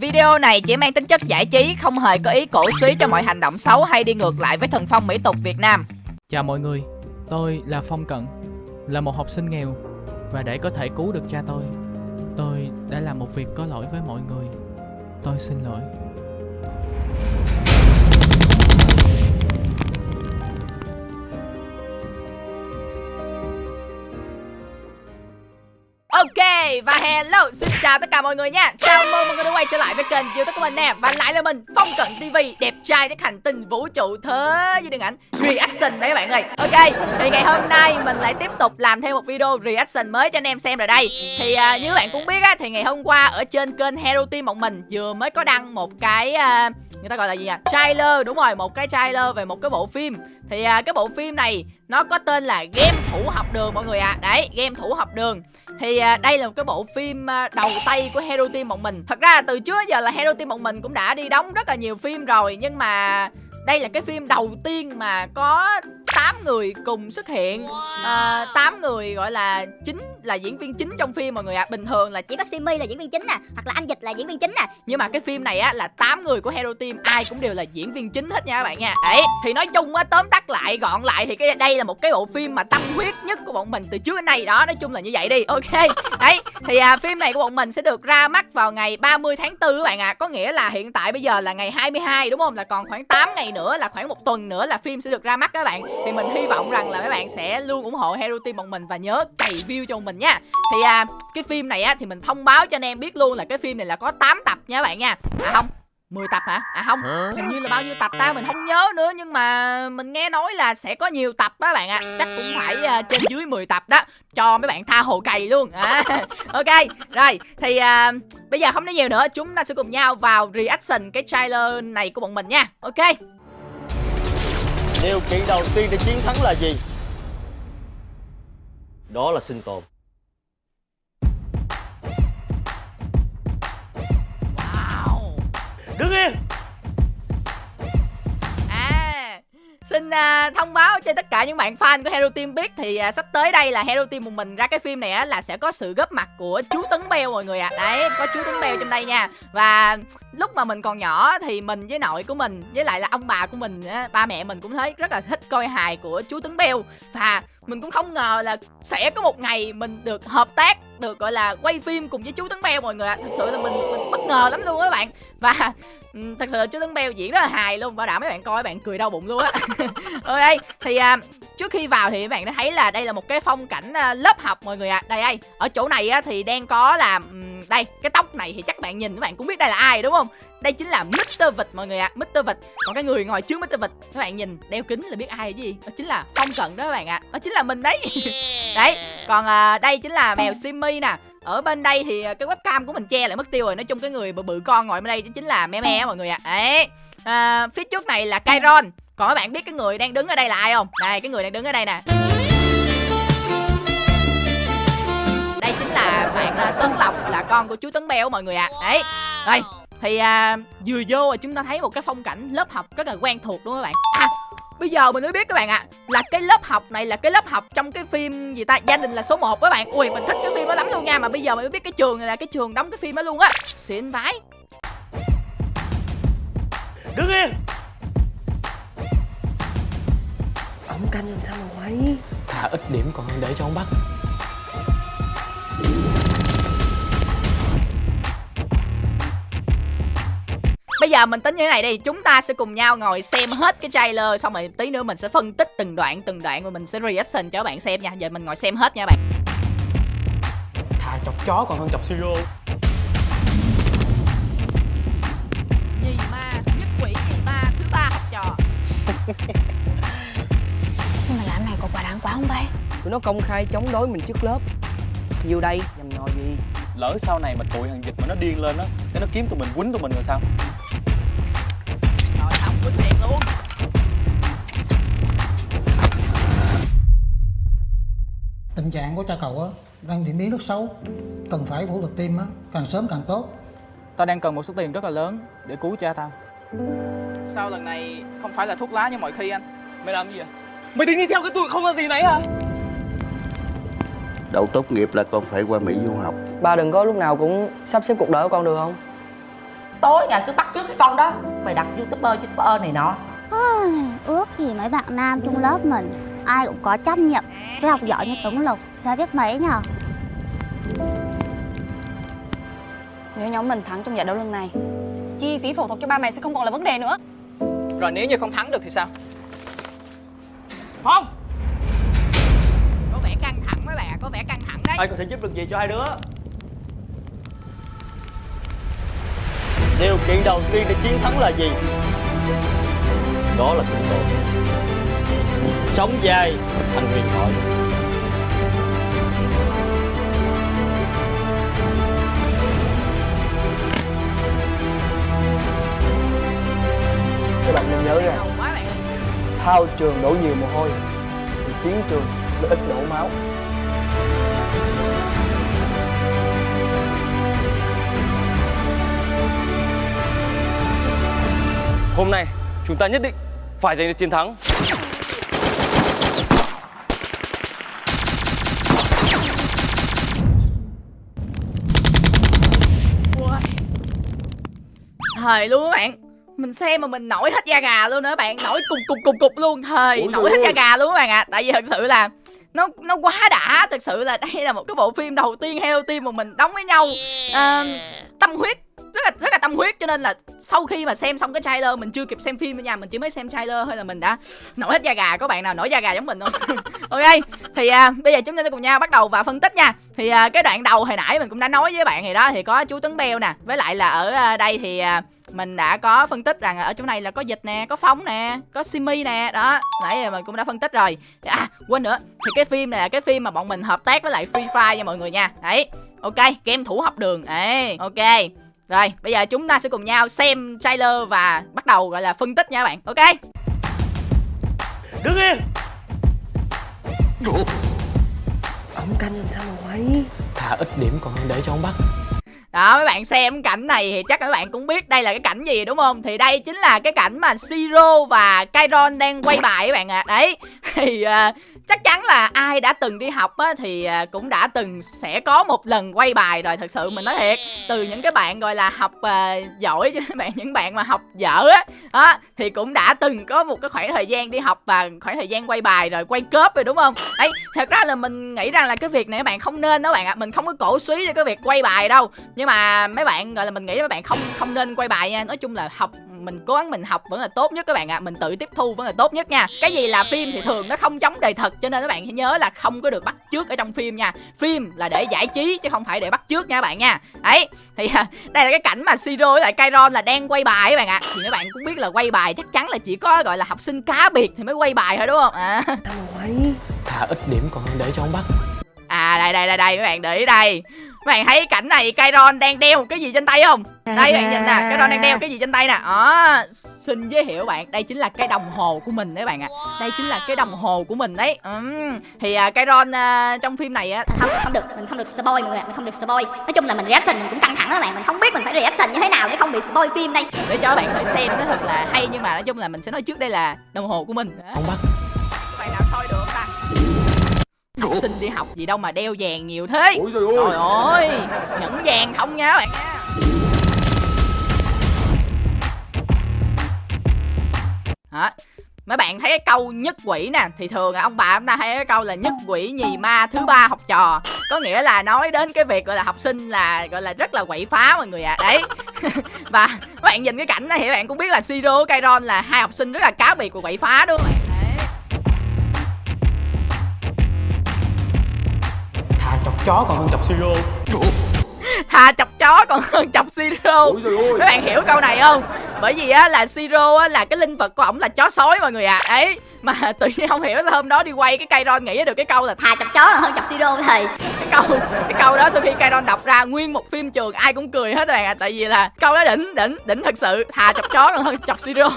Video này chỉ mang tính chất giải trí, không hề có ý cổ suý cho mọi hành động xấu hay đi ngược lại với thần phong mỹ tục Việt Nam. Chào mọi người, tôi là Phong Cận, là một học sinh nghèo và để có thể cứu được cha tôi, tôi đã làm một việc có lỗi với mọi người. Tôi xin lỗi. Ok và hello xin chào tất cả mọi người nha. Chào mừng mọi người đã quay trở lại với kênh youtube của mình nè. Và lại là mình Phong Cận TV Đẹp trai nhất hành tinh vũ trụ thế với điện ảnh Reaction đấy các bạn ơi. Ok thì ngày hôm nay mình lại tiếp tục làm thêm một video reaction mới cho anh em xem rồi đây. Thì uh, như các bạn cũng biết á Thì ngày hôm qua ở trên kênh Hero Team bọn mình Vừa mới có đăng một cái uh, Người ta gọi là gì nhỉ? Trailer. Đúng rồi một cái trailer về một cái bộ phim. Thì à, cái bộ phim này nó có tên là Game Thủ Học Đường mọi người ạ. À. Đấy Game Thủ Học Đường. Thì à, đây là một cái bộ phim à, đầu tay của Hero Team bọn mình. Thật ra từ trước giờ là Hero Team bọn mình cũng đã đi đóng rất là nhiều phim rồi Nhưng mà đây là cái phim đầu tiên mà có 8 người cùng xuất hiện. À, 8 người gọi là chính là diễn viên chính trong phim mọi người ạ. À. bình thường là chỉ có Simi là diễn viên chính nè hoặc là anh dịch là diễn viên chính nè. Nhưng mà cái phim này á là 8 người của Hero Team ai cũng đều là diễn viên chính hết nha các bạn nha. Đấy thì nói chung á tóm tắt lại gọn lại thì cái đây là một cái bộ phim mà tâm huyết nhất của bọn mình từ trước đến nay. Đó nói chung là như vậy đi. Ok. Đấy thì à, phim này của bọn mình sẽ được ra mắt vào ngày 30 tháng 4 các bạn ạ. À. có nghĩa là hiện tại bây giờ là ngày 22 đúng không? Là còn khoảng 8 ngày nữa là khoảng một tuần nữa là phim sẽ được ra mắt các bạn thì mình hy vọng rằng là mấy bạn sẽ luôn ủng hộ Hero Team bọn mình và nhớ cày view cho mình nha thì à, cái phim này á thì mình thông báo cho anh em biết luôn là cái phim này là có 8 tập nha các bạn nha à không 10 tập hả? À không, hình như là bao nhiêu tập ta mình không nhớ nữa nhưng mà mình nghe nói là sẽ có nhiều tập đó bạn ạ. À. Chắc cũng phải uh, trên dưới 10 tập đó cho mấy bạn tha hồ cày luôn. À, ok. Rồi, thì uh, bây giờ không nói nhiều nữa, chúng ta sẽ cùng nhau vào reaction cái trailer này của bọn mình nha. Ok. Điều kiện đầu tiên để chiến thắng là gì? Đó là sinh tồn Wow Đứng yên Xin uh, thông báo cho tất cả những bạn fan của Hero Team biết thì uh, sắp tới đây là Hero Team một mình ra cái phim này á là sẽ có sự góp mặt của chú Tấn Beo mọi người ạ. À. Đấy, có chú Tấn Beo trong đây nha. Và lúc mà mình còn nhỏ thì mình với nội của mình với lại là ông bà của mình á, ba mẹ mình cũng thấy rất là thích coi hài của chú Tấn Beo và mình cũng không ngờ là sẽ có một ngày mình được hợp tác được gọi là quay phim cùng với chú Tấn Beo mọi người ạ. À. Thật sự là mình mình bất ngờ lắm luôn các bạn. Và Ừ, thật sự chú tướng beo diễn rất là hài luôn bảo đảm mấy bạn coi bạn cười đau bụng luôn á ok thì à, trước khi vào thì các bạn đã thấy là đây là một cái phong cảnh à, lớp học mọi người ạ à. đây đây ở chỗ này á, thì đang có là đây cái tóc này thì chắc bạn nhìn các bạn cũng biết đây là ai đúng không đây chính là Mr. Vịt mọi người ạ à. Mr. Vịt Còn cái người ngồi trước Mr. Vịt Các bạn nhìn đeo kính là biết ai cái gì Đó chính là Phong Cận đó các bạn ạ à. Đó chính là mình đấy Đấy Còn à, đây chính là mèo Simmy nè ở bên đây thì à, cái webcam của mình che lại mất tiêu rồi. Nói chung cái người bự bự con ngồi bên đây chính là me me mọi người ạ. À. đấy. À, phía trước này là Kyron còn các bạn biết cái người đang đứng ở đây là ai không? Đây cái người đang đứng ở đây nè. Đây chính là bạn uh, Tấn Lộc là con của chú Tấn béo mọi người ạ. À. đấy. Rồi thì à, vừa vô rồi chúng ta thấy một cái phong cảnh lớp học rất là quen thuộc đúng không các bạn. À Bây giờ mình mới biết các bạn ạ à, Là cái lớp học này là cái lớp học trong cái phim gì ta? Gia đình là số 1 các bạn. Ui mình thích cái phim đó lắm luôn nha Mà bây giờ mình mới biết cái trường này là cái trường đóng cái phim đó luôn á. Xịn vãi Đứng yên. Ông canh làm sao mà quay? Thà ít điểm còn hơn để cho ông bắt Bây giờ mình tính như thế này đi Chúng ta sẽ cùng nhau ngồi xem hết cái trailer Xong rồi tí nữa mình sẽ phân tích từng đoạn từng đoạn Và mình sẽ reaction cho các bạn xem nha. Giờ mình ngồi xem hết nha bạn. Thà chọc chó còn hơn chọc siro Gì ma, nhất quỷ gì ma, thứ ba học trò. Nhưng mà làm này có quả đáng quá không bay Tụi nó công khai chống đối mình trước lớp. Nhiều đây, nhầm nhò gì? Lỡ sau này mà tụi thằng dịch mà nó điên lên á Cái nó kiếm tụi mình quýnh tụi mình rồi sao Tình trạng của cha cậu á đang diễn biến rất xấu, cần phải phẫu thuật tim á càng sớm càng tốt. Tao đang cần một số tiền rất là lớn để cứu cha tao Sao lần này không phải là thuốc lá như mọi khi anh Mày làm gì vậy? Mày tính đi theo cái tụi không là gì nãy hả? Đậu tốt nghiệp là con phải qua Mỹ du học Ba đừng có lúc nào cũng sắp xếp cuộc đời của con được không? tối ngày cứ bắt chước cái con đó mày đặt youtuber youtuber này nọ Ước gì mấy bạn nam trong lớp mình Ai cũng có trách nhiệm. Với học giỏi như Tuấn Lục Ra biết mấy nhờ Nếu nhóm mình thắng trong giải đấu lần này Chi phí phẫu thuật cho ba mẹ sẽ không còn là vấn đề nữa. Rồi nếu như không thắng được thì sao? không có vẻ căng thẳng mấy bạn có vẻ căng thẳng đấy. Ai có thể giúp được gì cho hai đứa? Điều kiện đầu tiên để chiến thắng là gì? Đó là sinh tồn sống dai thành huyền thoại các bạn nên nhớ rằng Đầu quá bạn ơi. thao trường đổ nhiều mồ hôi thì chiến trường nó ít đổ máu Hôm nay chúng ta nhất định phải giành được chiến thắng. Thời luôn các bạn. Mình xem mà mình nổi hết da gà luôn nữa bạn Nổi cục cục cục cục luôn Thời Ôi nổi hết da gà luôn các bạn ạ. Tại vì thật sự là nó nó quá đã thật sự là đây là một cái bộ phim đầu tiên Hero Team mà mình đóng với nhau. Ờ, tâm huyết rất là rất là tâm huyết cho nên là sau khi mà xem xong cái trailer mình chưa kịp xem phim nữa nha mình chỉ mới xem trailer thôi là mình đã nổi hết da gà. Có bạn nào nổi da gà giống mình không? Ok thì à, bây giờ chúng ta cùng nhau bắt đầu vào phân tích nha. Thì à, cái đoạn đầu hồi nãy mình cũng đã nói với bạn thì đó thì có chú Tuấn Beo nè với lại là ở à, đây thì à, mình đã có phân tích rằng ở chỗ này là có dịch nè có phóng nè có simi nè đó. Nãy giờ mình cũng đã phân tích rồi. À quên nữa. Thì cái phim này là cái phim mà bọn mình hợp tác với lại free fire nha mọi người nha. Đấy. Ok game thủ học đường. Đấy ok. Rồi bây giờ chúng ta sẽ cùng nhau xem trailer và bắt đầu gọi là phân tích nha các bạn. Ok. Đứng yên. Ông canh làm sao mà quay? Thà ít điểm còn hơn để cho ông bắt đó mấy bạn xem cảnh này thì chắc các bạn cũng biết đây là cái cảnh gì đúng không? Thì đây chính là cái cảnh mà Siro và Kairon đang quay bài các bạn ạ. À. Đấy. Thì uh, chắc chắn là ai đã từng đi học á thì ờ, cũng đã từng sẽ có một lần quay bài rồi thật sự mình nói thiệt. Từ những cái bạn gọi là học uh, giỏi cho bạn những bạn mà học dở á, đó thì cũng đã từng có một cái khoảng thời gian đi học và khoảng thời gian quay bài rồi quay cớp rồi đúng không? Đấy, thật ra là mình nghĩ rằng là cái việc này các bạn không nên đó bạn ạ. Mình không có cổ suý cho cái việc quay bài đâu nhưng mà mấy bạn gọi là mình nghĩ mấy bạn không không nên quay bài nha. Nói chung là học mình cố gắng mình học vẫn là tốt nhất các bạn ạ. Mình tự tiếp thu vẫn là tốt nhất nha. Cái gì là phim thì thường nó không giống đời thật cho nên các bạn hãy nhớ là không có được bắt chước ở trong phim nha. Phim là để giải trí chứ không phải để bắt chước nha các bạn nha. Đấy thì à, đây là cái cảnh mà Siro với lại Kairon là đang quay bài các bạn ạ. Thì mấy bạn cũng biết là quay bài chắc chắn là chỉ có gọi là học sinh cá biệt thì mới quay bài thôi đúng không? À. Thà ít điểm còn hơn để cho ông bắt. À đây đây đây đây mấy bạn để ý đây bạn thấy cảnh này Kairon đang đeo một cái gì trên tay không? Đây bạn nhìn nè Kairon đang đeo cái gì trên tay nè. Đó Xin giới thiệu bạn Đây chính là cái đồng hồ của mình đấy bạn ạ. Đây chính là cái đồng hồ của mình đấy. Ừm, Thì à, Kairon à, trong phim này á Không, không được, mình không được spoil mọi người ạ, mình không được spoil. Nói chung là mình reaction mình cũng căng thẳng đó bạn Mình không biết mình phải reaction như thế nào để không bị spoil phim đây. Để cho các bạn có thể xem nó thật là hay Nhưng mà nói chung là mình sẽ nói trước đây là đồng hồ của mình. Đó. Ông bắt Học sinh đi học gì đâu mà đeo vàng nhiều thế. Trời ơi. Nhẫn vàng không nha các bạn nha. Hả? Mấy bạn thấy cái câu nhất quỷ nè Thì thường ông bà chúng ta hay cái câu là nhất quỷ nhì ma thứ ba học trò. Có nghĩa là nói đến cái việc gọi là học sinh là gọi là rất là quậy phá mọi người ạ. À. Đấy. Và các bạn nhìn cái cảnh này thì các bạn cũng biết là Siro Kairon là hai học sinh rất là cá biệt của quậy phá đúng không chó còn hơn chọc siro. Thà chọc chó còn hơn chọc siro. Các bạn hiểu câu này không? Bởi vì á là siro á là cái linh vật của ổng là chó sói mọi người ạ. À. ấy mà tự nhiên không hiểu là hôm đó đi quay cái cây ron nghĩ được cái câu là Thà chọc chó là hơn chọc siro thầy. Cái câu cái câu đó sau khi cây ron đọc ra nguyên một phim trường ai cũng cười hết rồi à tại vì là câu đó đỉnh đỉnh đỉnh thật sự. Thà chọc chó còn hơn chọc siro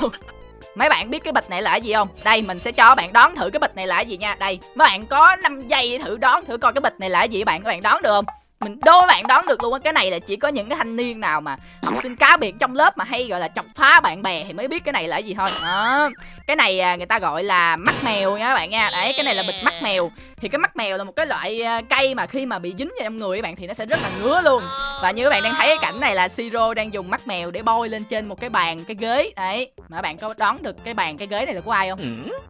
Mấy bạn biết cái bịch này là cái gì không? Đây, mình sẽ cho bạn đoán thử cái bịch này là cái gì nha Đây, mấy bạn có 5 giây để thử đoán thử coi cái bịch này là cái gì bạn Các bạn đoán được không? Mình đố bạn đoán được luôn á cái này là chỉ có những cái thanh niên nào mà học sinh cá biệt trong lớp mà hay gọi là chọc phá bạn bè thì mới biết cái này là cái gì thôi. Đó. Cái này à, người ta gọi là mắt mèo nha các bạn nha. Đấy cái này là bịt mắt mèo. Thì cái mắt mèo là một cái loại à, cây mà khi mà bị dính vào trong người các bạn thì nó sẽ rất là ngứa luôn. Và như các bạn đang thấy cái cảnh này là siro đang dùng mắt mèo để bôi lên trên một cái bàn cái ghế. Đấy. Mà các bạn có đoán được cái bàn cái ghế này là của ai không?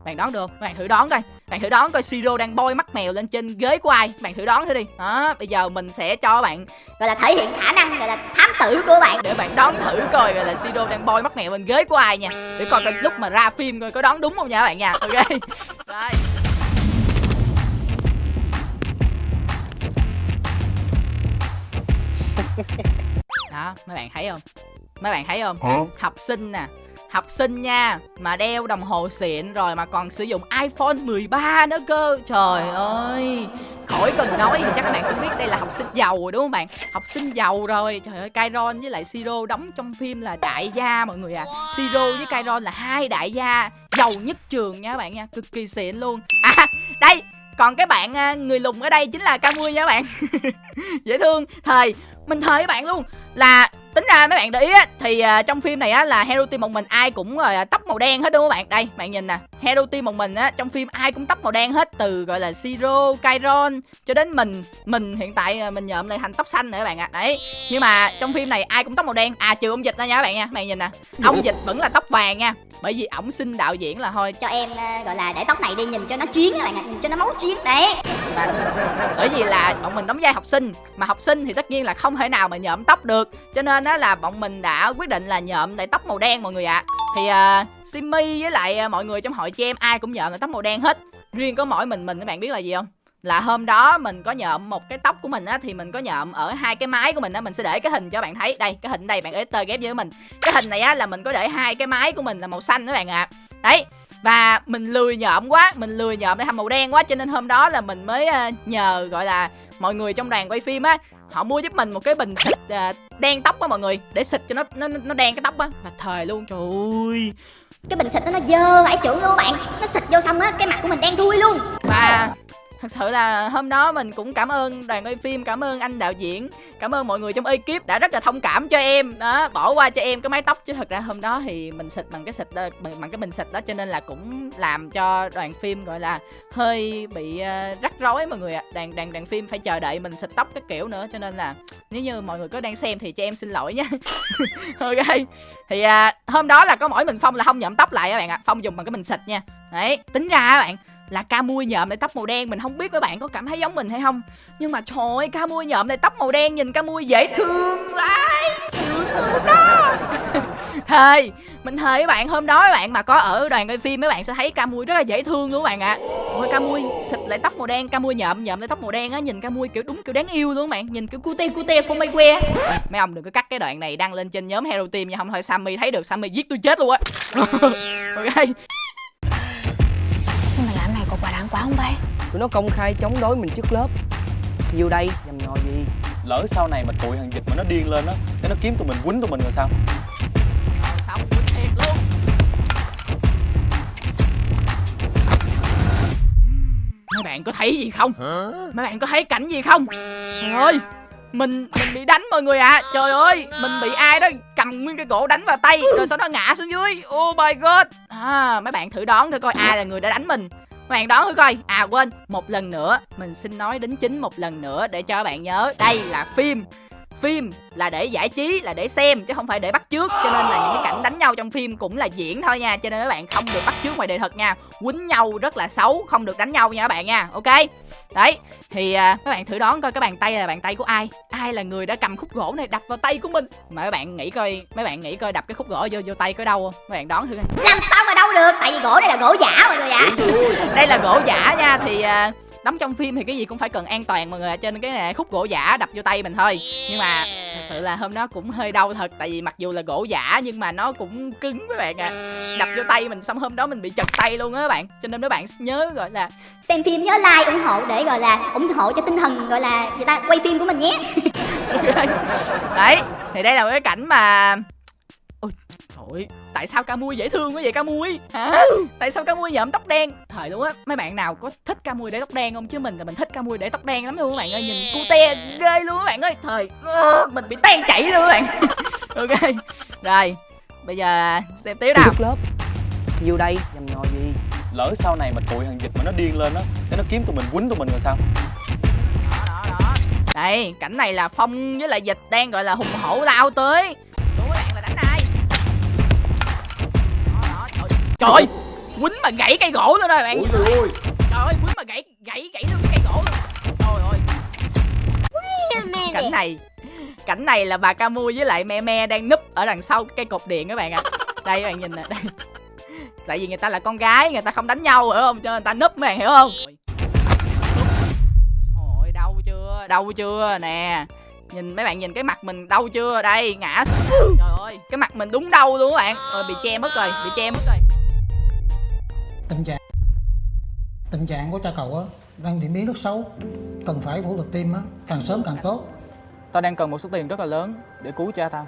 Bạn đoán được không? bạn thử đoán coi. Bạn thử đoán coi siro đang bôi mắt mèo lên trên ghế của ai? Bạn thử đoán thử đi. Đó bây giờ mình sẽ cho các bạn gọi là thể hiện khả năng gọi là thám tử của bạn. Để bạn đoán thử coi gọi là siro đang bôi mắt mèo lên ghế của ai nha. Để coi coi lúc mà ra phim coi có đoán đúng không nha các bạn nha. Ok. Rồi. Đó mấy bạn thấy không? Mấy bạn thấy không? Học sinh nè. Học sinh nha mà đeo đồng hồ xịn rồi mà còn sử dụng iPhone 13 nữa cơ. Trời ơi khỏi cần nói thì chắc các bạn cũng biết đây là học sinh giàu rồi đúng không bạn? Học sinh giàu rồi. Trời ơi Kairon với lại Siro đóng trong phim là đại gia mọi người à. Siro với Kairon là hai đại gia giàu nhất trường nha các bạn nha. Cực kỳ xịn luôn. À đây còn cái bạn à, người lùn ở đây chính là Camui nha các bạn. Dễ thương. Thời mình thời với bạn luôn là tính ra mấy bạn để ý á thì uh, trong phim này á là hero team một mình ai cũng rồi uh, tóc màu đen hết đúng không bạn? Đây bạn nhìn nè. Hero team một mình á trong phim ai cũng tóc màu đen hết từ gọi là siro kairon cho đến mình mình hiện tại uh, mình nhộm lại thành tóc xanh nữa các bạn ạ. À. đấy nhưng mà trong phim này ai cũng tóc màu đen. À trừ ông dịch ra nha các bạn nha bạn nhìn nè. Ông dịch vẫn là tóc vàng nha bởi vì ổng xin đạo diễn là thôi. Cho em uh, gọi là để tóc này đi nhìn cho nó chiến các bạn ạ nhìn cho nó máu chiến đấy. Và bởi vì là bọn mình đóng vai học sinh mà học sinh thì tất nhiên là không thể nào mà nhuộm tóc được cho nên đó là bọn mình đã quyết định là nhộm lại tóc màu đen mọi người ạ. À. thì ờ, uh, Simmy với lại uh, mọi người trong hội chị em ai cũng nhộm lại tóc màu đen hết. Riêng có mỗi mình mình các bạn biết là gì không? Là hôm đó mình có nhộm một cái tóc của mình á thì mình có nhộm ở hai cái mái của mình á. Mình sẽ để cái hình cho bạn thấy. Đây cái hình đây bạn editor ghép với mình. Cái hình này á là mình có để hai cái mái của mình là màu xanh các bạn ạ. À. đấy và mình lười nhộm quá mình lười nhộm để thành màu đen quá. Cho nên hôm đó là mình mới ờ, nhờ gọi là mọi người trong đoàn quay phim á họ mua giúp mình một cái bình xịt uh, đen tóc á mọi người. Để xịt cho nó nó nó đen cái tóc á. Và thời luôn. Trời ơi. Cái bình xịt đó nó dơ vải trưởng luôn bạn. Nó xịt vô xong á cái mặt của mình đen thui luôn. Và thật sự là hôm đó mình cũng cảm ơn đoàn quay phim cảm ơn anh đạo diễn cảm ơn mọi người trong ekip đã rất là thông cảm cho em đó bỏ qua cho em cái mái tóc chứ thật ra hôm đó thì mình xịt bằng cái xịt đó, bằng, cái bình xịt đó cho nên là cũng làm cho đoàn phim gọi là hơi bị uh, rắc rối mọi người ạ à. đoàn đoàn đoàn phim phải chờ đợi mình xịt tóc cái kiểu nữa cho nên là nếu như mọi người có đang xem thì cho em xin lỗi nha ok thì uh, hôm đó là có mỗi mình phong là không nhậm tóc lại các bạn ạ à. phong dùng bằng cái bình xịt nha đấy tính ra các bạn là ca mui nhợm lại tóc màu đen, mình không biết mấy bạn có cảm thấy giống mình hay không. Nhưng mà trời ơi, ca mui nhợm lại tóc màu đen, nhìn ca mui dễ thương lắm. Đó thề, mình thề với bạn, hôm đó mấy bạn mà có ở đoàn coi phim, mấy bạn sẽ thấy ca mui rất là dễ thương luôn các bạn ạ. À. ôi, ca mui xịt lại tóc màu đen, ca mui nhợm nhợm lại tóc màu đen á, nhìn ca mui kiểu đúng kiểu đáng yêu luôn các bạn. Nhìn kiểu cute cute phô mây que. Mấy ông đừng có cắt cái đoạn này đăng lên trên nhóm hero team nha, không thôi sammy thấy được, sammy giết tôi chết luôn á. Ok quá không bay? Tụi nó công khai chống đối mình trước lớp. Nhiều đây. Nhầm nhò gì? Lỡ sau này mà tụi thằng dịch mà nó điên lên á cái nó kiếm tụi mình quýnh tụi mình rồi sao? Xong thiệt luôn. Mấy bạn có thấy gì không? Mấy bạn có thấy cảnh gì không? Trời ơi mình mình bị đánh mọi người ạ. À. trời ơi mình bị ai đó cầm nguyên cái cổ đánh vào tay rồi sau đó ngã xuống dưới. Oh my god. À, mấy bạn thử đoán thử coi ai là người đã đánh mình bạn đón thử coi. À quên. Một lần nữa. Mình xin nói đính chính một lần nữa Để cho các bạn nhớ. Đây là phim. Phim là để giải trí, là để xem, chứ không phải để bắt chước. Cho nên là những cái cảnh đánh nhau trong phim cũng là diễn thôi nha. Cho nên các bạn không được bắt chước ngoài đời thật nha. Quýnh nhau rất là xấu, không được đánh nhau nha các bạn nha. Ok? Đấy thì à, các bạn thử đoán coi cái bàn tay là bàn tay của ai. Ai là người đã cầm khúc gỗ này đập vào tay của mình? Mà các bạn nghĩ coi mấy bạn nghĩ coi đập cái khúc gỗ vô vô tay có đâu không? Mấy bạn đoán thử coi. Làm sao mà đâu được? Tại vì gỗ đây là gỗ giả mọi người ạ. À. đây là gỗ giả nha thì à, đóng trong phim thì cái gì cũng phải cần an toàn mọi người cho nên cái này khúc gỗ giả đập vô tay mình thôi. Nhưng mà thật sự là hôm đó cũng hơi đau thật tại vì mặc dù là gỗ giả nhưng mà nó cũng cứng các bạn ạ. À. đập vô tay mình xong hôm đó mình bị chật tay luôn á các bạn cho nên mấy bạn nhớ gọi là xem phim nhớ like ủng hộ để gọi là ủng hộ cho tinh thần gọi là người ta quay phim của mình nhé. Đấy thì đây là một cái cảnh mà ôi trời tại sao ca mui dễ thương quá vậy ca mui? Hả? Tại sao ca mui nhộm tóc đen? Thời luôn á mấy bạn nào có thích ca mui để tóc đen không? Chứ mình là mình thích ca mui để tóc đen lắm luôn các bạn ơi nhìn cute ghê luôn các bạn ơi. Thời mình bị tan chảy luôn các bạn. Ok rồi bây giờ xem tiếp nào. Lớp. Nhiêu đây nhầm nhò gì? Lỡ sau này mà tụi thằng dịch mà nó điên lên á Cái nó kiếm tụi mình quýnh tụi mình rồi sao? Đó đó đó. Đây cảnh này là phong với lại dịch đang gọi là hùng hổ lao tới trời, trời ơi quýnh mà gãy cây gỗ luôn rồi bạn. Trời ơi quýnh mà gãy gãy gãy luôn cây gỗ luôn. Trời ơi. Cảnh này cảnh này là bà Camu với lại me me đang núp ở đằng sau cây cột điện các bạn ạ. Đây các bạn nhìn nè. Đây tại vì người ta là con gái người ta không đánh nhau hiểu không? Cho người ta núp mấy bạn hiểu không? Trời đau chưa? Đau chưa? Nè nhìn mấy bạn nhìn cái mặt mình đau chưa? Đây ngã. Trời ơi cái mặt mình đúng đau luôn các bạn. Rồi bị che mất rồi bị che mất rồi tình trạng tình trạng của cha cậu á đang diễn biến rất xấu. Cần phải phẫu thuật tim á càng sớm càng tốt. Tao đang cần một số tiền rất là lớn để cứu cha tao.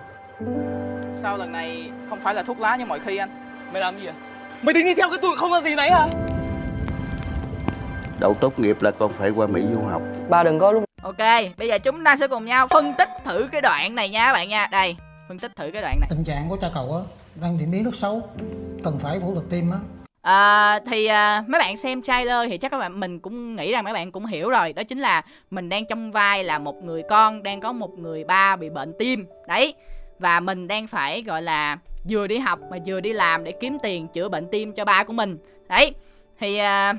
Sao lần này không phải là thuốc lá như mọi khi anh? Mày làm gì à Mày tính đi theo cái tụi không là gì nấy hả? Đậu tốt nghiệp là con phải qua Mỹ du học. Ba đừng có lúc ok bây giờ chúng ta sẽ cùng nhau phân tích thử cái đoạn này nha các bạn nha. Đây phân tích thử cái đoạn này. Tình trạng của cha cậu á đang diễn biến rất xấu. Cần phải phẫu thuật tim á À, thì à, mấy bạn xem trailer thì chắc các bạn mình cũng nghĩ rằng mấy bạn cũng hiểu rồi. Đó chính là mình đang trong vai là một người con đang có một người ba bị bệnh tim. Đấy. Và mình đang phải gọi là vừa đi học mà vừa đi làm để kiếm tiền chữa bệnh tim cho ba của mình. Đấy. Thì à,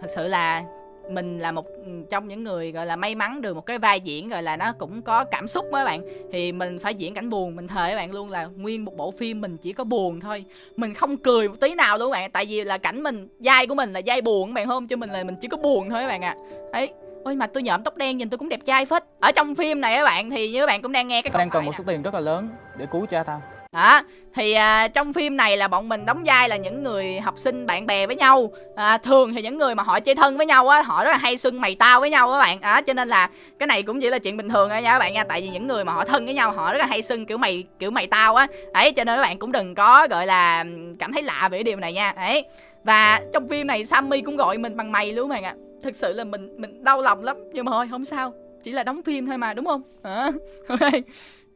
thật sự là mình là một ừ, trong những người gọi là may mắn được một cái vai diễn gọi là nó cũng có cảm xúc mấy bạn. Thì mình phải diễn cảnh buồn mình thề các bạn luôn là nguyên một bộ phim mình chỉ có buồn thôi. Mình không cười một tí nào luôn các bạn tại vì là cảnh mình vai của mình là vai buồn các bạn không? Cho mình là mình chỉ có buồn thôi các bạn ạ. À. ấy ôi mà tôi nhộm tóc đen nhìn tôi cũng đẹp trai phết. Ở trong phim này các bạn thì như các bạn cũng đang nghe cái Tao đang cần một số tiền rất là lớn để cứu cha tao đó thì à, trong phim này là bọn mình đóng vai là những người học sinh bạn bè với nhau. À, thường thì những người mà họ chơi thân với nhau á họ rất là hay xưng mày tao với nhau các bạn. Đó cho nên là cái này cũng chỉ là chuyện bình thường thôi nha các bạn nha. Tại vì những người mà họ thân với nhau họ rất là hay xưng kiểu mày kiểu mày tao á. Đấy cho nên các bạn cũng đừng có gọi là cảm thấy lạ về cái điều này nha. Đấy và trong phim này Sammy cũng gọi mình bằng mày luôn các bạn ạ. Thực sự là mình mình đau lòng lắm. Nhưng mà thôi không sao. Chỉ là đóng phim thôi mà đúng không? Hả? Ok.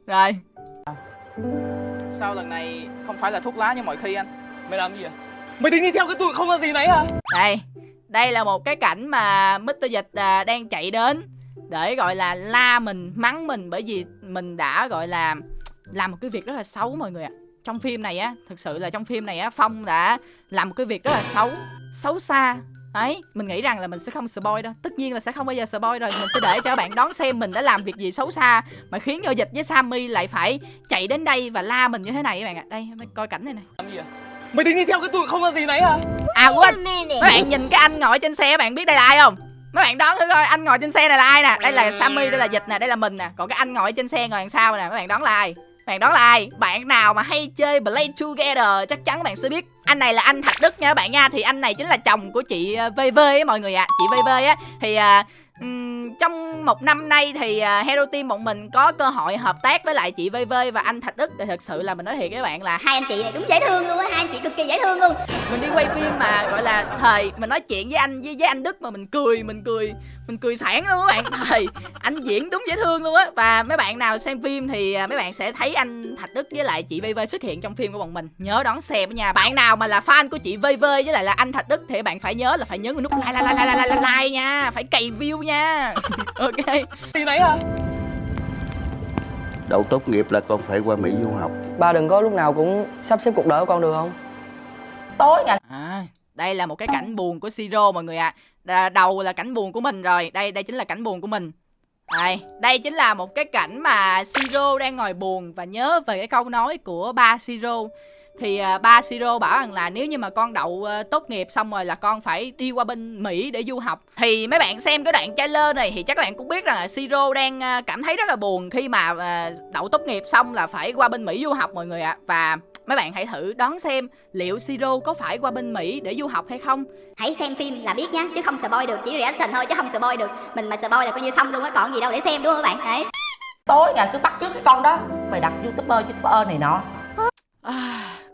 Rồi. Sao lần này không phải là thuốc lá như mọi khi anh? Mày làm gì à? Mày tính đi theo cái tụi không là gì nấy hả? Đây đây là một cái cảnh mà Mr. Dịch à, đang chạy đến để gọi là la mình mắng mình bởi vì mình đã gọi là làm một cái việc rất là xấu mọi người ạ. Trong phim này á thực sự là trong phim này á phong đã làm một cái việc rất là xấu xấu xa đấy mình nghĩ rằng là mình sẽ không spoil đâu. Tất nhiên là sẽ không bao giờ spoil rồi. Mình sẽ để cho các bạn đón xem mình đã làm việc gì xấu xa mà khiến cho dịch với sammy lại phải chạy đến đây và la mình như thế này các bạn ạ. Đây coi cảnh này này Làm gì à Mày tính đi theo cái tụi không là gì nấy hả? À quên. Mấy bạn nhìn cái anh ngồi trên xe các bạn biết đây là ai không? Mấy bạn đoán thử coi anh ngồi trên xe này là ai nè? Đây là sammy đây là dịch nè đây là mình nè. Còn cái anh ngồi trên xe ngồi đằng sau nè mấy bạn đoán là ai bạn đó là ai? Bạn nào mà hay chơi play together? Chắc chắn bạn sẽ biết. Anh này là anh thạch đức nha các bạn nha. Thì anh này chính là chồng của chị ờ, vv á mọi người ạ. Chị vv á. Thì à, trong một năm nay thì uh, hero team bọn mình có cơ hội hợp tác với lại chị vv và anh thạch đức. Thì thật sự là mình nói thiệt với các bạn là Hai anh chị này đúng dễ thương luôn á, hai anh chị cực kỳ dễ thương luôn. Mình đi quay phim mà gọi là thời mình nói chuyện với anh với với anh đức mà mình cười mình cười mình cười sảng luôn các bạn. Thời anh diễn đúng dễ thương luôn á. Và mấy bạn nào xem phim thì à, mấy bạn sẽ thấy anh thạch đức với lại chị vv xuất hiện trong phim của bọn mình. Nhớ đón xem nha. Bạn nào mà là fan của chị vv với lại là anh thạch đức thì bạn phải nhớ là phải nhớ cái nút like like like like like, like, like nha. Phải cày view nha. Ok. Gì nấy hả? Đậu tốt nghiệp là con phải qua Mỹ du học. Ba đừng có lúc nào cũng sắp xếp cuộc đời của con được không? Tối ngày. À, đây là một cái cảnh buồn của Siro mọi người ạ. À. Đầu là cảnh buồn của mình rồi. Đây đây chính là cảnh buồn của mình. Đây, đây chính là một cái cảnh mà Siro đang ngồi buồn và nhớ về cái câu nói của ba Siro. Thì uh, ba Siro bảo rằng là nếu như mà con đậu uh, tốt nghiệp xong rồi là con phải đi qua bên Mỹ để du học. Thì mấy bạn xem cái đoạn trailer này thì chắc các bạn cũng biết rằng là Siro đang uh, cảm thấy rất là buồn khi mà ờ, đậu tốt nghiệp xong là phải qua bên Mỹ du học mọi người ạ. Và mấy bạn hãy thử đón xem liệu Siro có phải qua bên Mỹ để du học hay không. Hãy xem phim là biết nhá, chứ không spoil được Chỉ reaction thôi chứ không spoil được. Mình mà spoil là coi như xong luôn á, còn gì đâu để xem đúng không các bạn? Đấy. Tối ngày cứ bắt trước cái con đó mày đặt youtuber youtuber này nọ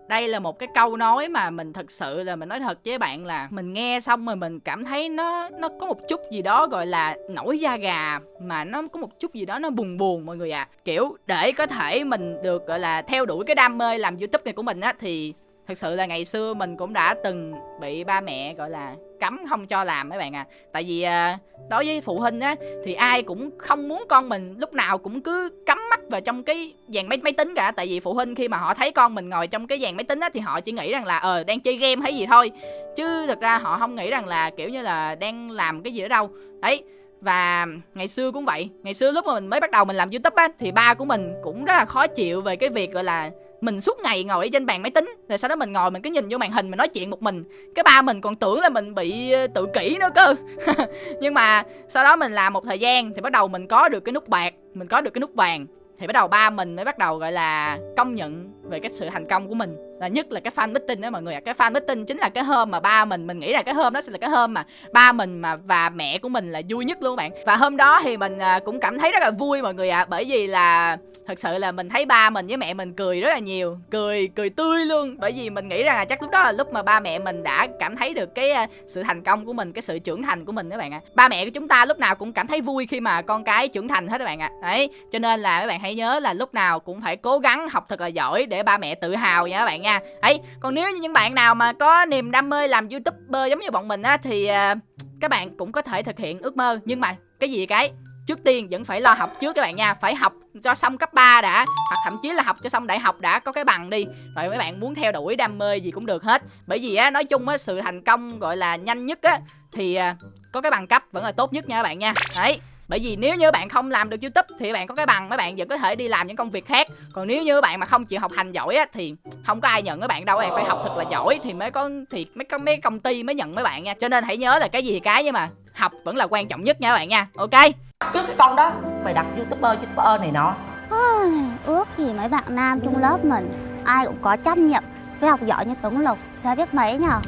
đây là một cái câu nói mà mình thật sự là mình nói thật với bạn là mình nghe xong rồi mình cảm thấy nó nó có một chút gì đó gọi là nổi da gà, mà nó có một chút gì đó nó buồn buồn mọi người ạ à. kiểu, để có thể mình được, gọi là, theo đuổi cái đam mê làm youtube này của mình á, thì thực sự là ngày xưa mình cũng đã từng bị ba mẹ gọi là cấm không cho làm mấy bạn à. Tại vì à, đối với phụ huynh á thì ai cũng không muốn con mình lúc nào cũng cứ cắm mắt vào trong cái dàn máy máy tính cả. Tại vì phụ huynh khi mà họ thấy con mình ngồi trong cái dàn máy tính á thì họ chỉ nghĩ rằng là ờ đang chơi game hay gì thôi. Chứ thực ra họ không nghĩ rằng là kiểu như là đang làm cái gì ở đâu. Đấy và ngày xưa cũng vậy. Ngày xưa lúc mà mình mới bắt đầu mình làm youtube á, thì ba của mình cũng rất là khó chịu về cái việc, gọi là, mình suốt ngày ngồi ở trên bàn máy tính. Rồi sau đó mình ngồi mình cứ nhìn vô màn hình mình nói chuyện một mình. Cái ba mình còn tưởng là mình bị ờ, tự kỷ nữa cơ. Nhưng mà sau đó mình làm một thời gian thì bắt đầu mình có được cái nút bạc, mình có được cái nút vàng. Thì bắt đầu ba mình mới bắt đầu, gọi là, công nhận về cái sự thành công của mình, là nhất là cái fan meeting đó mọi người ạ. Cái fan meeting chính là cái hôm mà ba mình mình nghĩ là cái hôm đó sẽ là cái hôm mà ba mình mà và mẹ của mình là vui nhất luôn các bạn. Và hôm đó thì mình à, cũng cảm thấy rất là vui mọi người ạ, bởi vì là thật sự là mình thấy ba mình với mẹ mình cười rất là nhiều, cười cười tươi luôn. Bởi vì mình nghĩ rằng là chắc lúc đó là lúc mà ba mẹ mình đã cảm thấy được cái à, sự thành công của mình, cái sự trưởng thành của mình các bạn ạ. Ba mẹ của chúng ta lúc nào cũng cảm thấy vui khi mà con cái trưởng thành hết các bạn ạ. Đấy, cho nên là các bạn hãy nhớ là lúc nào cũng phải cố gắng học thật là giỏi để ba mẹ tự hào nha các bạn nha. Ấy còn nếu như những bạn nào mà có niềm đam mê làm youtuber giống như bọn mình á thì uh, các bạn cũng có thể thực hiện ước mơ. Nhưng mà cái gì cái? Trước tiên vẫn phải lo học trước các bạn nha. Phải học cho xong cấp 3 đã hoặc thậm chí là học cho xong đại học đã có cái bằng đi. Rồi mấy bạn muốn theo đuổi đam mê gì cũng được hết. Bởi vì á nói chung á sự thành công gọi là nhanh nhất á thì à, có cái bằng cấp vẫn là tốt nhất nha các bạn nha. Đấy bởi vì nếu như bạn không làm được youtube thì bạn có cái bằng mấy bạn vẫn có thể đi làm những công việc khác. Còn nếu như bạn mà không chịu học hành giỏi á thì không có ai nhận các bạn đâu bạn phải học thật là giỏi thì mới có thì mấy có mấy công ty mới nhận mấy bạn nha. Cho nên hãy nhớ là cái gì cái nhưng mà học vẫn là quan trọng nhất nha các bạn nha. Ok? Trước cái con đó mày đặt youtuber youtuber này nọ. Ước gì mấy bạn nam trong lớp mình ai cũng có trách nhiệm với học giỏi như Tuấn Lục. Ra biết mấy nhờ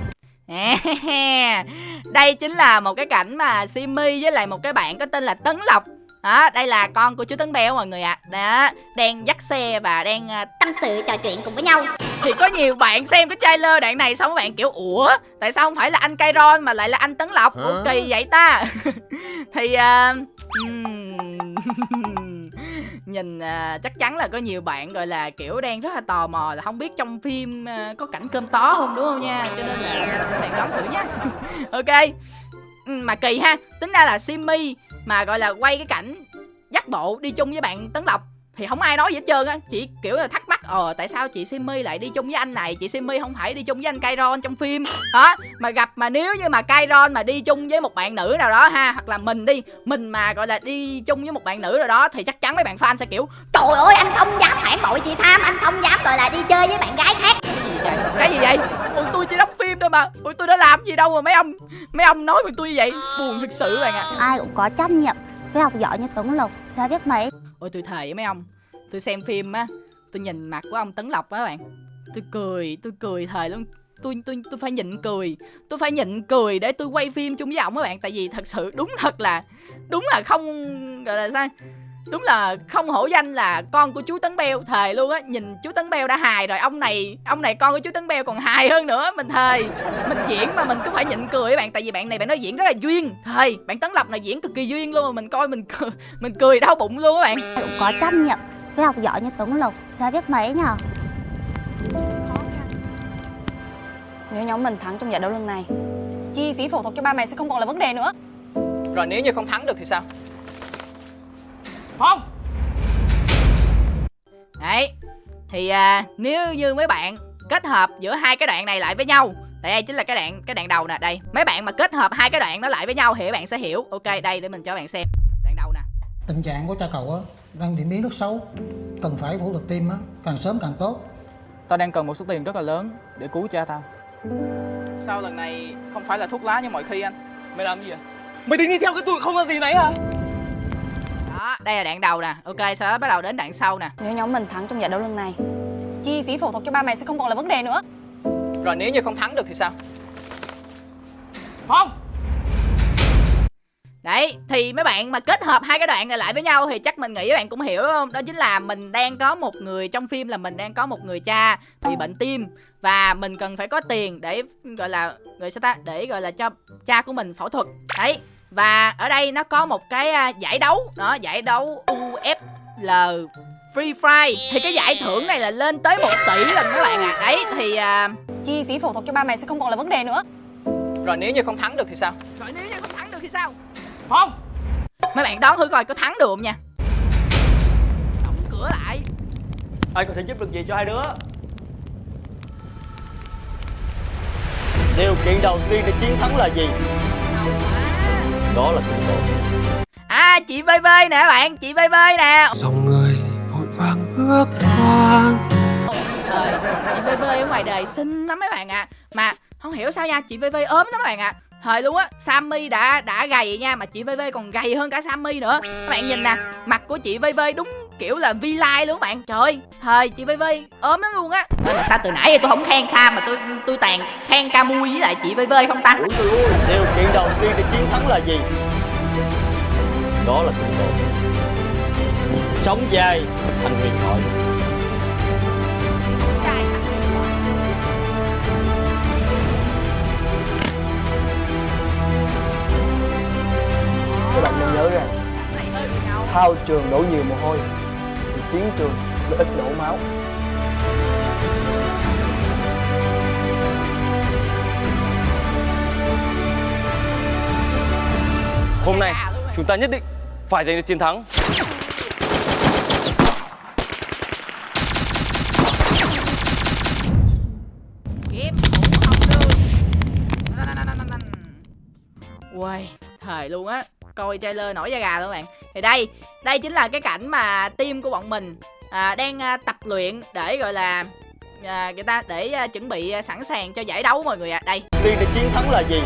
đây chính là một cái cảnh mà Simi với lại một cái bạn có tên là Tấn Lộc. Đó, đây là con của chú Tấn Béo mọi người ạ. À. Đó, đang dắt xe và đang uh, tâm sự trò chuyện cùng với nhau. Thì có nhiều bạn xem cái trailer đoạn này xong các bạn kiểu Ủa, tại sao không phải là anh Kairon mà lại là anh Tấn Lộc? Ủa kỳ vậy ta. Thì uh, nhìn uh, chắc chắn là có nhiều bạn gọi là kiểu đang rất là tò mò là không biết trong phim uh, có cảnh cơm tó không đúng không nha? Cho nên là các bạn đóng thử nhé ok. Ừ, mà kỳ ha. Tính ra là simi mà gọi là quay cái cảnh dắt bộ đi chung với bạn tấn lộc thì không ai nói gì hết trơn á. Chỉ kiểu là thắc mắc ờ tại sao chị Simi lại đi chung với anh này? Chị Simi không phải đi chung với anh Kairon trong phim. Đó mà gặp mà nếu như mà Kairon mà đi chung với một bạn nữ nào đó ha hoặc là mình đi mình mà gọi là đi chung với một bạn nữ nào đó thì chắc chắn mấy bạn fan sẽ kiểu trời ơi anh không dám phản bội chị Sam anh không dám gọi là đi chơi với bạn gái khác. Cái gì vậy? Cái gì vậy? Ôi tôi chỉ đóng phim thôi mà. Ôi tôi đã làm gì đâu mà mấy ông mấy ông nói với tôi như vậy? Buồn thực sự bạn ạ. À. ai cũng có trách nhiệm với học giỏi như Tuấn Lục ra biết mấy ôi, tôi thề với mấy ông. Tôi xem phim á, tôi nhìn mặt của ông tấn lộc á bạn. Tôi cười tôi cười thề luôn. Tôi tôi tôi phải nhịn cười. Tôi phải nhịn cười để tôi quay phim chung với ông các bạn. Tại vì thật sự đúng thật là, đúng là không, gọi là sao? Đúng là không hổ danh là con của chú tấn beo thề luôn á. Nhìn chú tấn beo đã hài rồi. Ông này ông này con của chú tấn beo còn hài hơn nữa. Mình thề mình diễn mà mình cứ phải nhịn cười các bạn. Tại vì bạn này bạn nói diễn rất là duyên. Thề bạn tấn lập là diễn cực kỳ duyên luôn mà mình coi mình cười, mình cười đau bụng luôn các bạn. Cũng có trách nhiệm. Với học giỏi như Tuấn Lục ra biết mấy nhờ? Nếu nhóm mình thắng trong giải đấu lần này Chi phí phẫu thuật cho ba mẹ sẽ không còn là vấn đề nữa. Rồi nếu như không thắng được thì sao Không Đấy Thì à, nếu như mấy bạn kết hợp giữa hai cái đoạn này lại với nhau đây chính là cái đoạn cái đoạn đầu nè đây. Mấy bạn mà kết hợp hai cái đoạn đó lại với nhau thì các bạn sẽ hiểu. Ok đây để mình cho bạn xem. Đoạn đầu nè. Tình trạng của cha cậu á đang diễn biến rất xấu. Cần phải phẫu thuật tim á càng sớm càng tốt. Tao đang cần một số tiền rất là lớn để cứu cha tao. Sao lần này không phải là thuốc lá như mọi khi anh? Mày làm gì à Mày tính đi theo cái tụi không là gì nấy hả đó đây là đoạn đầu nè. Ok sau đó bắt đầu đến đoạn sau nè. Nếu nhóm mình thắng trong giải đấu lần này. Chi phí phẫu thuật cho ba mẹ sẽ không còn là vấn đề nữa. Rồi nếu như không thắng được thì sao? Không! Đấy, thì mấy bạn mà kết hợp hai cái đoạn này lại với nhau thì chắc mình nghĩ các bạn cũng hiểu đúng không? Đó chính là mình đang có một người trong phim là mình đang có một người cha bị bệnh tim. Và mình cần phải có tiền để gọi là người sao ta? Để gọi là cho cha của mình phẫu thuật. Đấy. Và ở đây nó có một cái à, giải đấu, đó, giải đấu UFL Free Fire thì cái giải thưởng này là lên tới 1 tỷ lần các bạn ạ. À. Đấy thì à, Chi phí phẫu thuật cho ba mẹ sẽ không còn là vấn đề nữa Rồi nếu như không thắng được thì sao rồi nếu như không thắng được thì sao? Phong Mấy bạn đoán thử coi có thắng được không nha. Đóng cửa lại. Anh có thể giúp được gì cho hai đứa Điều kiện đầu tiên để chiến thắng là gì? Đó là sinh tồn À chị VV nè bạn, chị VV nè. dòng người vội vàng bước qua Trời, chị VV ở ngoài đời xinh lắm mấy bạn ạ. Mà không hiểu sao nha, chị VV ốm lắm mấy bạn ạ. Thời luôn á, Sammy đã đã gầy nha mà chị VV còn gầy hơn cả Sammy nữa. Các bạn nhìn nè, mặt của chị VV đúng kiểu là vi lai luôn bạn. Trời thời chị VV ốm lắm luôn á. Ê, mà sao từ nãy giờ tôi không khen sa mà tôi tôi tàn khen Camui với lại chị VV không ta? Điều kiện đầu tiên để chiến thắng là gì? Đó là sinh tồn Sống dai thành huyền thoại Các bạn nên nhớ rằng thao trường đổ nhiều mồ hôi chiến trường nó ít đổ máu. Hôm nay chúng ta nhất định phải giành được chiến thắng. Kiếm thủ học đường Uầy, thời luôn á. Coi trailer nổi da gà luôn các bạn Thì đây, đây chính là cái cảnh mà team của bọn mình à, Đang à, tập luyện để gọi là à, Người ta để à, chuẩn bị à, sẵn sàng cho giải đấu mọi người ạ. Đây. Điều để chiến thắng là gì?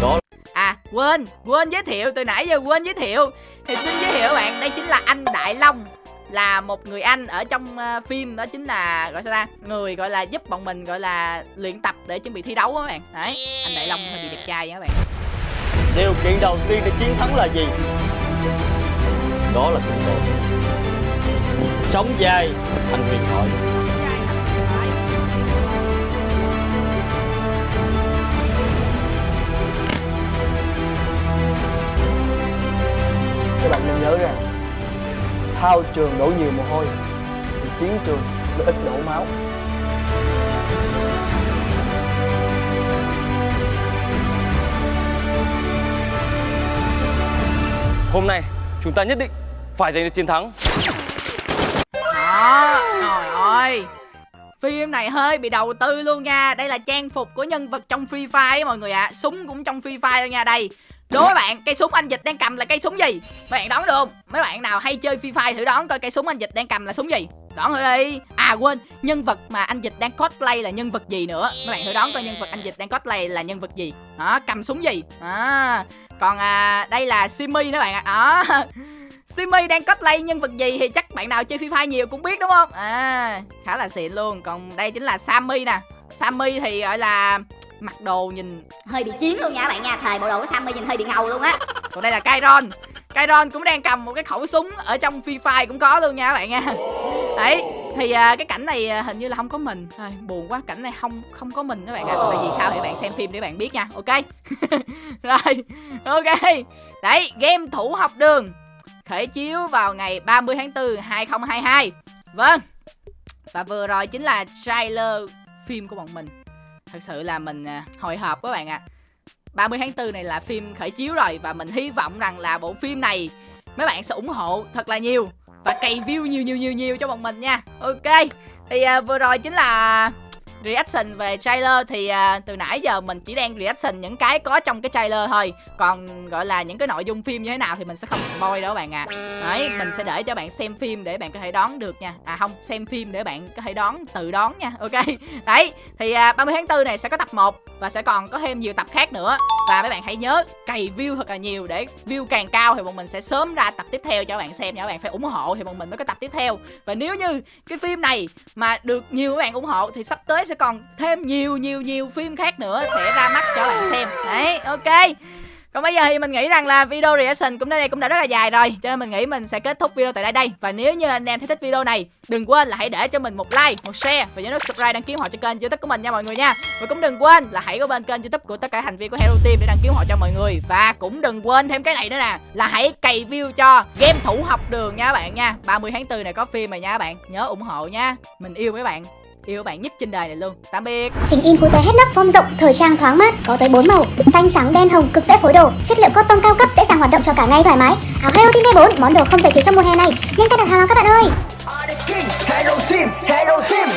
Đó. À quên, quên giới thiệu, từ nãy giờ quên giới thiệu. Thì xin giới thiệu các bạn, đây chính là anh Đại Long Là một người anh ở trong uh, phim Đó chính là, gọi sao ta Người gọi là giúp bọn mình gọi là luyện tập để chuẩn bị thi đấu các bạn. Đấy, anh Đại Long hơi bị đẹp trai các bạn Điều kiện đầu tiên để chiến thắng là gì? Đó là sinh tồn Sống dai thành huyền thoại. Các bạn nên nhớ rằng, thao trường đổ nhiều mồ hôi, thì chiến trường nó ít đổ máu. Hôm nay chúng ta nhất định phải giành được chiến thắng. Đó, trời ơi. Phim này hơi bị đầu tư luôn nha. Đây là trang phục của nhân vật trong Free Fire ấy, mọi người ạ. Súng cũng trong Free Fire nha Đây. Đố mấy bạn, cây súng anh Dịch đang cầm là cây súng gì? Mấy bạn đoán được không? Mấy bạn nào hay chơi Free Fire thử đoán coi cây súng anh Dịch đang cầm là súng gì? Đoán thử đi À quên, nhân vật mà anh Dịch đang cosplay là nhân vật gì nữa? Mấy bạn thử đoán coi nhân vật anh Dịch đang cosplay là nhân vật gì? Đó, cầm súng gì? À, còn à, đây là Simi đó bạn ạ À. Simi đang cosplay nhân vật gì thì chắc bạn nào chơi Free Fire nhiều cũng biết đúng không? À, khá là xịn luôn Còn đây chính là Sammy nè Sammy thì gọi là mặc đồ nhìn hơi bị chiến luôn nha các bạn nha. Thời bộ đồ của Sammy nhìn hơi bị ngầu luôn á. Còn đây là Kairon Kairon cũng đang cầm một cái khẩu súng ở trong Free Fire cũng có luôn nha các bạn nha. Đấy thì à, cái cảnh này à, hình như là không có mình. Thôi, buồn quá cảnh này không không có mình các bạn ạ. À. tại vì sao thì bạn? Xem phim để bạn biết nha. Ok. Rồi ok. Đấy game thủ học đường. Khởi chiếu vào ngày 30 tháng 4 2022 vâng. Và vừa rồi chính là trailer phim của bọn mình thật sự là mình à, hồi hộp các bạn ạ à. 30 tháng 4 này là phim khởi chiếu rồi và mình hy vọng rằng là bộ phim này mấy bạn sẽ ủng hộ thật là nhiều và cày view nhiều nhiều nhiều nhiều cho bọn mình nha ok thì à, vừa rồi chính là reaction về trailer thì à, từ nãy giờ mình chỉ đang reaction những cái có trong cái trailer thôi. Còn gọi là những cái nội dung phim như thế nào thì mình sẽ không spoil đâu bạn ạ. À. đấy mình sẽ để cho bạn xem phim để bạn có thể đoán được nha. À không xem phim để bạn có thể đoán tự đoán nha ok. Đấy thì à, 30 tháng 4 này sẽ có tập 1 và sẽ còn có thêm nhiều tập khác nữa. Và mấy bạn hãy nhớ cày view thật là nhiều để view càng cao thì bọn mình sẽ sớm ra tập tiếp theo cho các bạn xem nha. Các bạn phải ủng hộ thì bọn mình mới có tập tiếp theo. Và nếu như cái phim này mà được nhiều các bạn ủng hộ thì sắp tới sẽ còn thêm nhiều nhiều nhiều phim khác nữa sẽ ra mắt cho bạn xem. Đấy, ok. Còn bây giờ thì mình nghĩ rằng là video reaction cũng đây, cũng đã rất là dài rồi, cho nên mình nghĩ mình sẽ kết thúc video tại đây đây. Và nếu như anh em thấy thích video này, đừng quên là hãy để cho mình một like, một share và nhớ nút subscribe đăng ký họ cho kênh youtube của mình nha mọi người nha. Và cũng đừng quên là hãy có bên kênh youtube của tất cả thành viên của hero team để đăng ký họ cho mọi người. Và cũng đừng quên thêm cái này nữa nè, là hãy cày view cho game thủ học đường nha các bạn nha. 30 tháng 4 này có phim rồi nha các bạn, nhớ ủng hộ nha. Mình yêu mấy bạn yêu bạn nhất trên đời này luôn tạm biệt Hình in cute hết nắp, form rộng, thời trang thoáng mát, có tới 4 màu, xanh, trắng, đen, hồng, cực dễ phối đồ, chất liệu cotton cao cấp dễ dàng hoạt động cho cả ngày thoải mái. Áo Hero Team V4, món đồ không thể thiếu trong mùa hè này. Nhanh tay đặt hàng nào các bạn ơi. Hello Team,